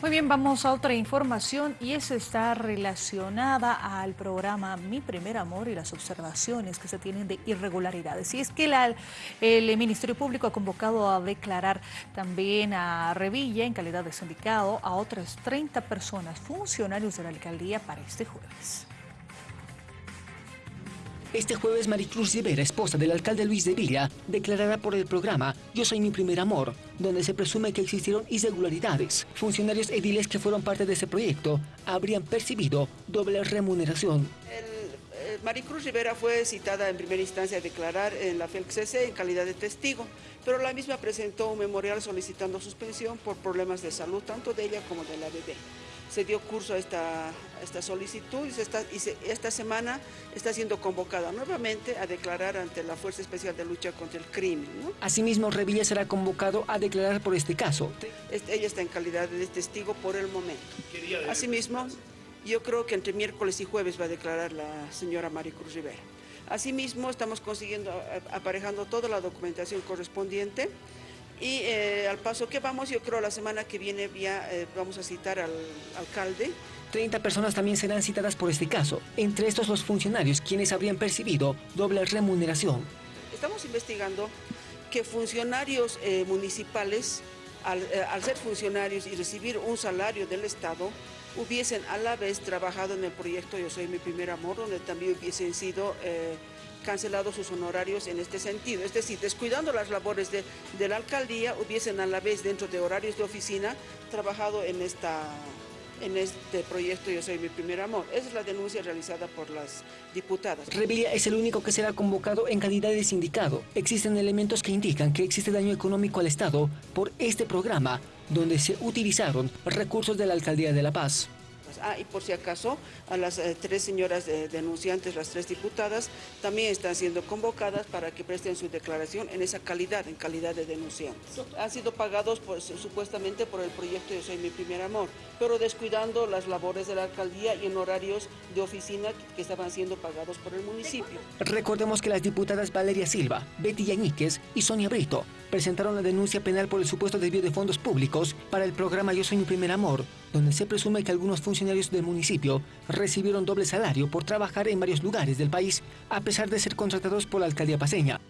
Muy bien, vamos a otra información y esa está relacionada al programa Mi Primer Amor y las observaciones que se tienen de irregularidades. Y es que el Ministerio Público ha convocado a declarar también a Revilla en calidad de sindicado a otras 30 personas, funcionarios de la alcaldía para este jueves. Este jueves Maricruz Rivera, esposa del alcalde Luis de Villa, declarará por el programa Yo soy mi primer amor, donde se presume que existieron irregularidades. Funcionarios ediles que fueron parte de ese proyecto habrían percibido doble remuneración. Eh, Maricruz Rivera fue citada en primera instancia a declarar en la FELCCC en calidad de testigo, pero la misma presentó un memorial solicitando suspensión por problemas de salud tanto de ella como de la bebé se dio curso a esta, esta solicitud y, esta semana está siendo convocada nuevamente a declarar ante la Fuerza Especial de Lucha contra el Crimen. Asimismo, Revilla será convocado a declarar por este caso. Este, ella está en calidad de testigo por el momento. Asimismo, yo creo que entre miércoles y jueves va a declarar la señora Maricruz Rivera. Asimismo, estamos consiguiendo, aparejando toda la documentación correspondiente y eh, al paso que vamos, yo creo la semana que viene ya eh, vamos a citar al alcalde. 30 personas también serán citadas por este caso, entre estos los funcionarios quienes habrían percibido doble remuneración. Estamos investigando que funcionarios eh, municipales, al, al, ser funcionarios y recibir un salario del Estado, hubiesen a la vez trabajado en el proyecto Yo Soy Mi Primer Amor, donde también hubiesen sido cancelado sus honorarios en este sentido. Es decir, descuidando las labores de la alcaldía, hubiesen a la vez dentro de horarios de oficina trabajado en esta en este proyecto Yo Soy Mi Primer Amor. Esa es la denuncia realizada por las diputadas. Revilla es el único que será convocado en calidad de sindicado. Existen elementos que indican que existe daño económico al Estado por este programa, donde se utilizaron recursos de la Alcaldía de La Paz. Ah, y por si acaso, a las eh, tres señoras denunciantes, las tres diputadas, también están siendo convocadas para que presten su declaración en esa calidad, en calidad de denunciantes. Han sido pagados supuestamente por el proyecto Yo Soy Mi Primer Amor, pero descuidando las labores de la alcaldía y en horarios de oficina que estaban siendo pagados por el municipio. Recordemos que las diputadas Valeria Silva, Betty Yañíquez y Sonia Brito presentaron la denuncia penal por el supuesto desvío de fondos públicos para el programa Yo Soy Mi Primer Amor, donde se presume que algunos funcionarios del municipio recibieron doble salario por trabajar en varios lugares del país, a pesar de ser contratados por la alcaldía paseña.